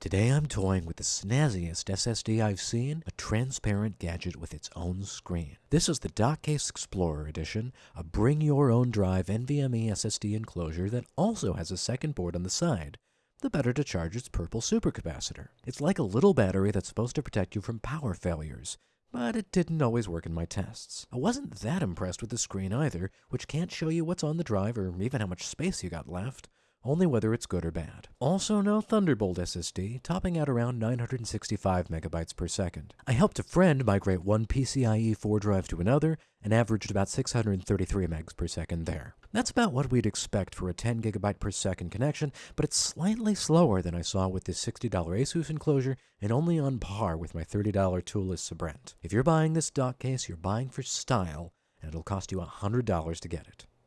Today I'm toying with the snazziest SSD I've seen, a transparent gadget with its own screen. This is the Dockcase Explorer Edition, a bring your own drive NVMe SSD enclosure that also has a second board on the side, the better to charge its purple supercapacitor. It's like a little battery that's supposed to protect you from power failures, but it didn't always work in my tests. I wasn't that impressed with the screen either, which can't show you what's on the drive or even how much space you got left only whether it's good or bad. Also no Thunderbolt SSD, topping out around 965 megabytes per second. I helped a friend migrate one PCIe 4 drive to another, and averaged about 633 megs per second there. That's about what we'd expect for a 10 gigabyte per second connection, but it's slightly slower than I saw with this $60 Asus enclosure, and only on par with my $30 toolless Sabrent. If you're buying this Dockcase, you're buying for style, and it'll cost you $100 to get it.